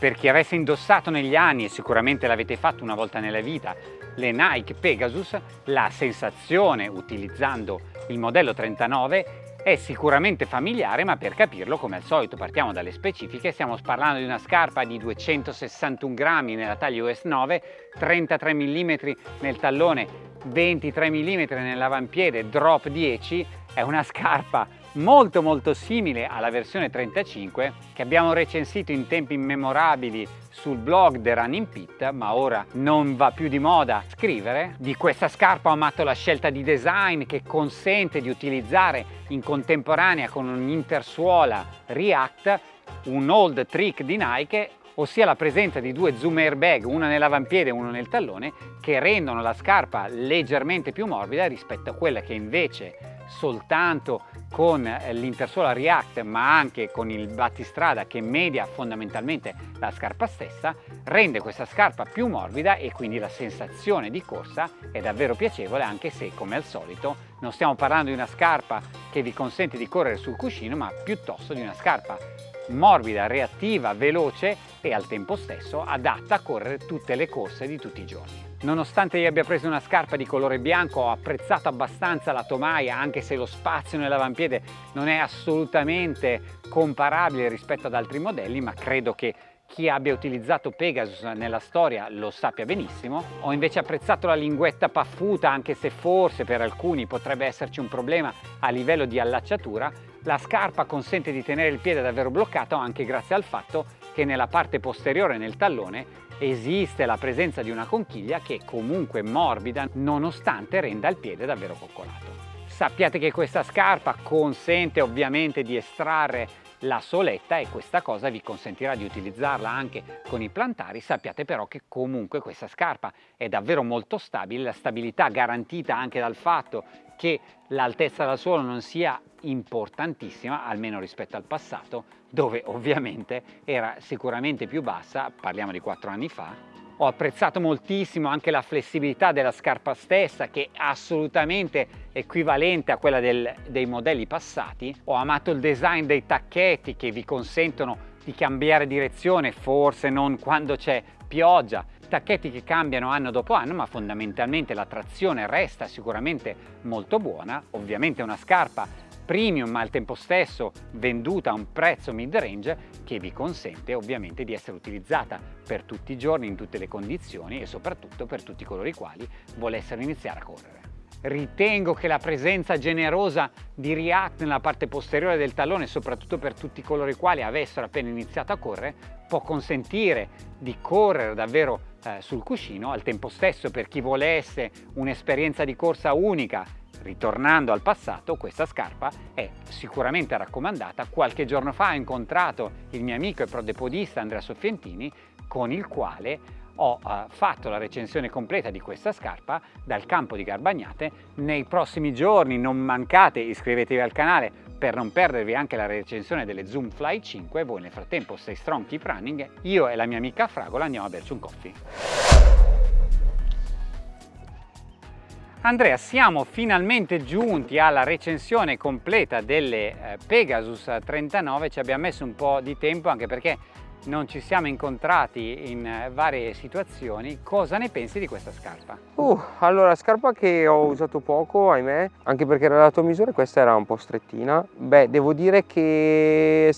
Per chi avesse indossato negli anni, e sicuramente l'avete fatto una volta nella vita, le Nike Pegasus, la sensazione utilizzando il modello 39 è sicuramente familiare ma per capirlo come al solito partiamo dalle specifiche stiamo parlando di una scarpa di 261 grammi nella taglia US 9 33 mm nel tallone 23 mm nell'avampiede drop 10 è una scarpa molto molto simile alla versione 35 che abbiamo recensito in tempi immemorabili sul blog The Running Pit ma ora non va più di moda scrivere di questa scarpa ho amato la scelta di design che consente di utilizzare in contemporanea con un'intersuola React un old trick di Nike ossia la presenza di due zoom airbag, una nell'avampiede e uno nel tallone, che rendono la scarpa leggermente più morbida rispetto a quella che invece soltanto con eh, l'intersuola React ma anche con il battistrada che media fondamentalmente la scarpa stessa rende questa scarpa più morbida e quindi la sensazione di corsa è davvero piacevole anche se come al solito non stiamo parlando di una scarpa che vi consente di correre sul cuscino ma piuttosto di una scarpa morbida, reattiva, veloce e al tempo stesso adatta a correre tutte le corse di tutti i giorni. Nonostante io abbia preso una scarpa di colore bianco ho apprezzato abbastanza la tomaia anche se lo spazio nell'avampiede non è assolutamente comparabile rispetto ad altri modelli ma credo che chi abbia utilizzato Pegasus nella storia lo sappia benissimo. Ho invece apprezzato la linguetta paffuta anche se forse per alcuni potrebbe esserci un problema a livello di allacciatura. La scarpa consente di tenere il piede davvero bloccato anche grazie al fatto che nella parte posteriore nel tallone esiste la presenza di una conchiglia che comunque morbida nonostante renda il piede davvero coccolato. Sappiate che questa scarpa consente ovviamente di estrarre la soletta e questa cosa vi consentirà di utilizzarla anche con i plantari, sappiate però che comunque questa scarpa è davvero molto stabile, la stabilità garantita anche dal fatto che l'altezza dal suolo non sia importantissima, almeno rispetto al passato, dove ovviamente era sicuramente più bassa, parliamo di quattro anni fa, ho apprezzato moltissimo anche la flessibilità della scarpa stessa che è assolutamente equivalente a quella del, dei modelli passati. Ho amato il design dei tacchetti che vi consentono di cambiare direzione, forse non quando c'è pioggia, tacchetti che cambiano anno dopo anno ma fondamentalmente la trazione resta sicuramente molto buona, ovviamente una scarpa premium ma al tempo stesso venduta a un prezzo mid range che vi consente ovviamente di essere utilizzata per tutti i giorni in tutte le condizioni e soprattutto per tutti coloro i quali volessero iniziare a correre. Ritengo che la presenza generosa di React nella parte posteriore del tallone, soprattutto per tutti coloro i quali avessero appena iniziato a correre, può consentire di correre davvero eh, sul cuscino, al tempo stesso per chi volesse un'esperienza di corsa unica Ritornando al passato, questa scarpa è sicuramente raccomandata. Qualche giorno fa ho incontrato il mio amico e prodepodista Andrea Soffientini, con il quale ho uh, fatto la recensione completa di questa scarpa dal campo di Garbagnate. Nei prossimi giorni non mancate, iscrivetevi al canale per non perdervi anche la recensione delle Zoom Fly 5. Voi nel frattempo stay strong, keep running. Io e la mia amica Fragola andiamo a berci un coffee. Andrea, siamo finalmente giunti alla recensione completa delle eh, Pegasus 39, ci abbiamo messo un po' di tempo anche perché non ci siamo incontrati in eh, varie situazioni. Cosa ne pensi di questa scarpa? Uh, allora, scarpa che ho usato poco, ahimè, anche perché era la tua misura questa era un po' strettina. Beh, devo dire che...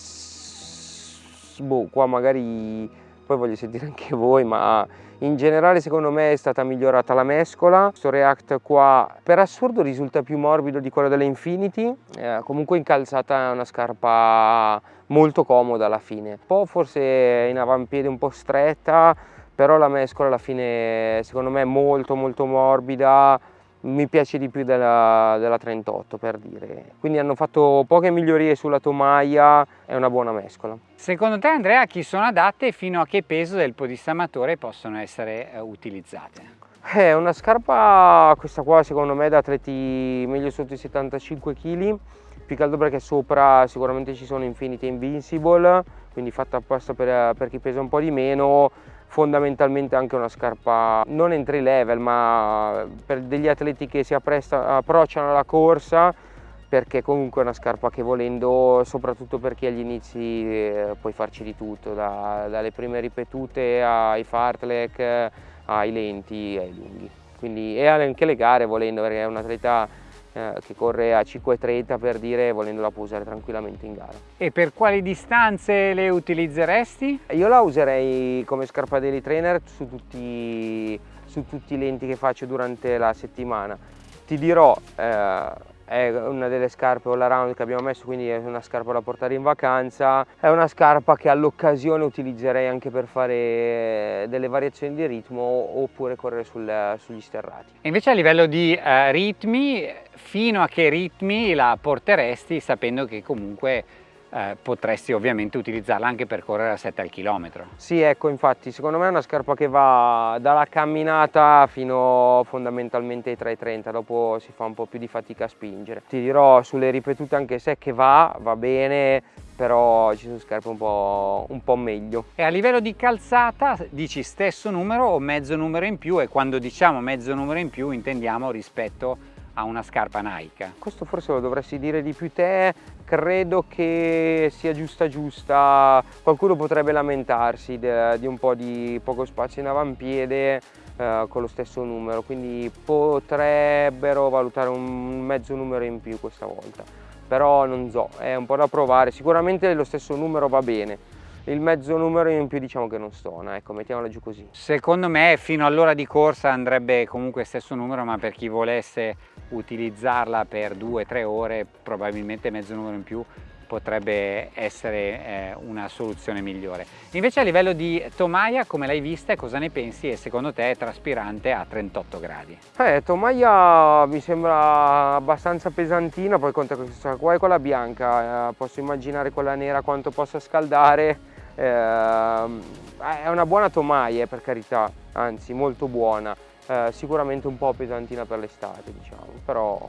Boh, qua magari... Poi voglio sentire anche voi, ma in generale secondo me è stata migliorata la mescola, questo React qua per assurdo risulta più morbido di quello delle Infinity, eh, comunque in calzata è una scarpa molto comoda alla fine, un po' forse in avampiede un po' stretta, però la mescola alla fine secondo me è molto molto morbida, mi piace di più della, della, 38 per dire. Quindi hanno fatto poche migliorie sulla tomaia è una buona mescola. Secondo te Andrea a chi sono adatte e fino a che peso del podista amatore possono essere eh, utilizzate? È una scarpa questa qua secondo me da atleti meglio sotto i 75 kg più che altro perché sopra sicuramente ci sono Infinity Invincible quindi fatta apposta per, per chi pesa un po' di meno fondamentalmente anche una scarpa non entry level ma per degli atleti che si approcciano alla corsa perché comunque è una scarpa che volendo, soprattutto per chi agli inizi eh, puoi farci di tutto, da, dalle prime ripetute ai fartlek, ai lenti, ai lunghi. Quindi, e anche le gare volendo, perché è un atleta eh, che corre a 5,30 per dire, volendo la può usare tranquillamente in gara. E per quali distanze le utilizzeresti? Io la userei come scarpa daily trainer su tutti, su tutti i lenti che faccio durante la settimana. Ti dirò, eh, è una delle scarpe all around che abbiamo messo quindi è una scarpa da portare in vacanza. È una scarpa che all'occasione utilizzerei anche per fare delle variazioni di ritmo oppure correre sul, sugli sterrati. E invece a livello di uh, ritmi fino a che ritmi la porteresti sapendo che comunque eh, potresti ovviamente utilizzarla anche per correre a 7 al chilometro. Sì, ecco, infatti, secondo me è una scarpa che va dalla camminata fino fondamentalmente ai 3,30, dopo si fa un po' più di fatica a spingere. Ti dirò sulle ripetute anche se che va, va bene, però ci sono scarpe un po', un po' meglio. E a livello di calzata dici stesso numero o mezzo numero in più e quando diciamo mezzo numero in più intendiamo rispetto a una scarpa Nike? Questo forse lo dovresti dire di più te, credo che sia giusta giusta, qualcuno potrebbe lamentarsi di un po' di poco spazio in avampiede eh, con lo stesso numero, quindi potrebbero valutare un mezzo numero in più questa volta, però non so, è un po' da provare, sicuramente lo stesso numero va bene, il mezzo numero in più diciamo che non stona, ecco, mettiamola giù così. Secondo me fino all'ora di corsa andrebbe comunque stesso numero, ma per chi volesse utilizzarla per due o tre ore probabilmente mezzo numero in più potrebbe essere eh, una soluzione migliore. Invece a livello di tomaia, come l'hai vista e cosa ne pensi e secondo te è traspirante a 38 gradi? Eh, tomaia mi sembra abbastanza pesantina, poi conta questa qua è quella bianca, eh, posso immaginare quella nera quanto possa scaldare, eh, è una buona tomaia per carità, anzi molto buona eh, sicuramente un po' pesantina per l'estate diciamo però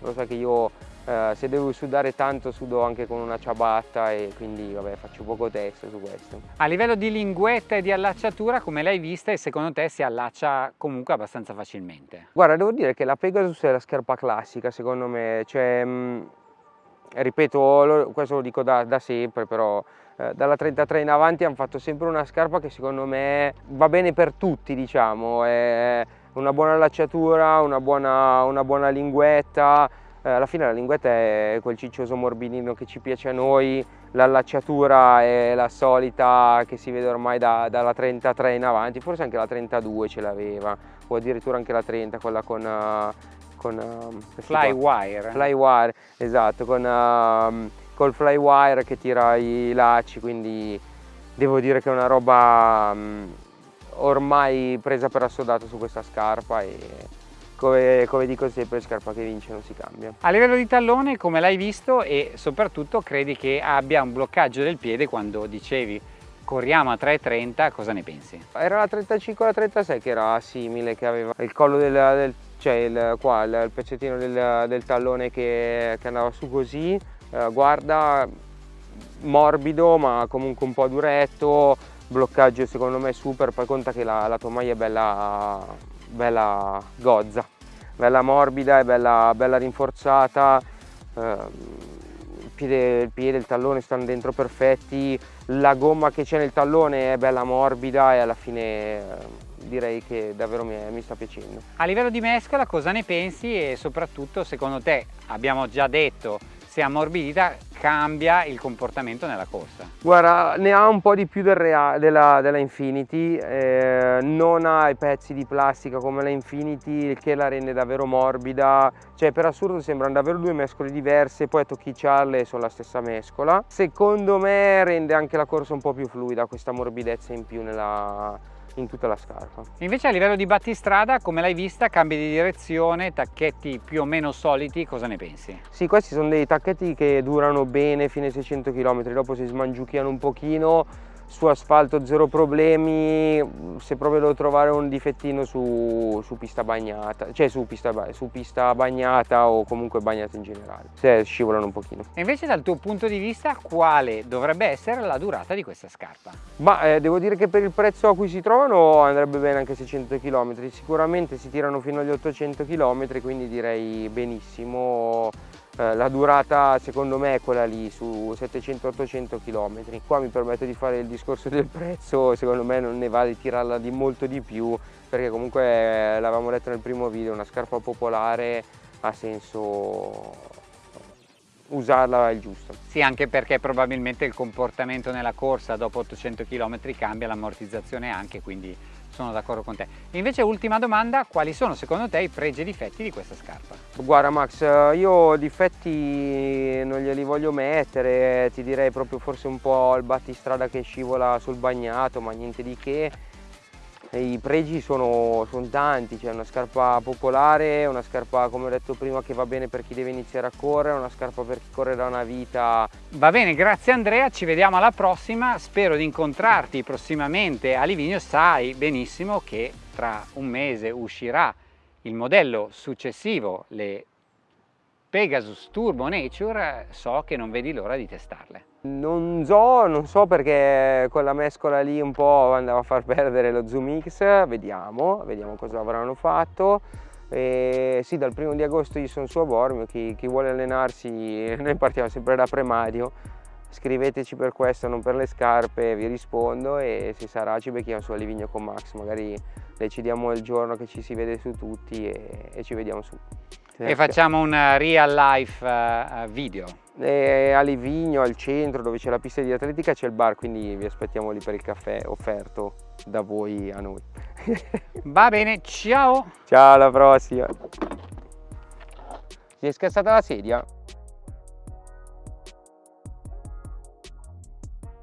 lo sai che io eh, se devo sudare tanto sudo anche con una ciabatta e quindi vabbè faccio poco testo su questo. A livello di linguetta e di allacciatura come l'hai vista e secondo te si allaccia comunque abbastanza facilmente? Guarda devo dire che la Pegasus è la scarpa classica secondo me, cioè mh, mm, ripeto questo lo dico da, da sempre però eh, dalla 33 in avanti hanno fatto sempre una scarpa che secondo me va bene per tutti diciamo, è una buona allacciatura, una buona, una buona linguetta, eh, alla fine la linguetta è quel ciccioso morbidino che ci piace a noi, l'allacciatura è la solita che si vede ormai da, dalla 33 in avanti, forse anche la 32 ce l'aveva, o addirittura anche la 30, quella con... Uh, con uh, Flywire. Flywire, esatto, con... Uh, col flywire che tira i lacci, quindi devo dire che è una roba um, ormai presa per assodato su questa scarpa e come, come, dico sempre scarpa che vince non si cambia. A livello di tallone come l'hai visto e soprattutto credi che abbia un bloccaggio del piede quando dicevi corriamo a 3,30 cosa ne pensi? Era la 35 o la 36 che era simile che aveva il collo del, del cioè il, qua il, il pezzettino del, del tallone che, che andava su così. Eh, guarda morbido ma comunque un po' duretto. Bloccaggio secondo me super. Poi conta che la, la tomaia è bella, bella gozza. Bella morbida e bella, bella rinforzata. Eh, piede, il piede il tallone stanno dentro perfetti la gomma che c'è nel tallone è bella morbida e alla fine eh, direi che davvero mi, mi, sta piacendo. A livello di mescola cosa ne pensi e soprattutto secondo te abbiamo già detto se ammorbidita cambia il comportamento nella corsa? Guarda, ne ha un po' di più del Real, della, della, Infinity, eh, non ha i pezzi di plastica come la Infinity, che la rende davvero morbida, cioè per assurdo sembrano davvero due mescole diverse, poi tocchicciarle sono la stessa mescola. Secondo me rende anche la corsa un po' più fluida, questa morbidezza in più nella, in tutta la scarpa. Invece a livello di battistrada, come l'hai vista, cambi di direzione, tacchetti più o meno soliti, cosa ne pensi? Sì, questi sono dei tacchetti che durano bene fino ai 600 km, dopo si smangiucchiano un pochino, su asfalto zero problemi, se proprio devo trovare un difettino su, su pista bagnata, cioè su pista, su pista, bagnata o comunque bagnata in generale, se scivolano un pochino. E invece dal tuo punto di vista quale dovrebbe essere la durata di questa scarpa? Ma eh, devo dire che per il prezzo a cui si trovano andrebbe bene anche 600 km, sicuramente si tirano fino agli 800 km, quindi direi benissimo la durata secondo me è quella lì su 700-800 km qua mi permetto di fare il discorso del prezzo secondo me non ne va di tirarla di molto di più perché comunque eh, l'avevamo detto nel primo video una scarpa popolare ha senso usarla il giusto. Sì, anche perché probabilmente il comportamento nella corsa dopo 800 km cambia, l'ammortizzazione anche, quindi sono d'accordo con te. Invece ultima domanda, quali sono secondo te i pregi e difetti di questa scarpa? Guarda Max, io difetti non glieli voglio mettere, ti direi proprio forse un po' il battistrada che scivola sul bagnato, ma niente di che i pregi sono, sono tanti, c'è una scarpa popolare, una scarpa come ho detto prima che va bene per chi deve iniziare a correre, una scarpa per chi corre da una vita. Va bene, grazie Andrea, ci vediamo alla prossima, spero di incontrarti prossimamente a Livigno, sai benissimo che tra un mese uscirà il modello successivo, le Pegasus Turbo Nature, so che non vedi l'ora di testarle. Non so, non so perché quella mescola lì un po' andava a far perdere lo Zoom X, vediamo, vediamo cosa avranno fatto. E sì, dal primo di agosto io sono su a Bormio, chi, chi vuole allenarsi, noi partiamo sempre da Premadio, scriveteci per questo, non per le scarpe, vi rispondo e se sarà ci becchiamo su a Livigno con Max, magari decidiamo il giorno che ci si vede su tutti e, e ci vediamo su. E facciamo un real life uh, video. E a Livigno, al centro, dove c'è la pista di atletica, c'è il bar, quindi vi aspettiamo lì per il caffè offerto da voi a noi. Va bene, ciao! Ciao, alla prossima! Mi è scassata la sedia?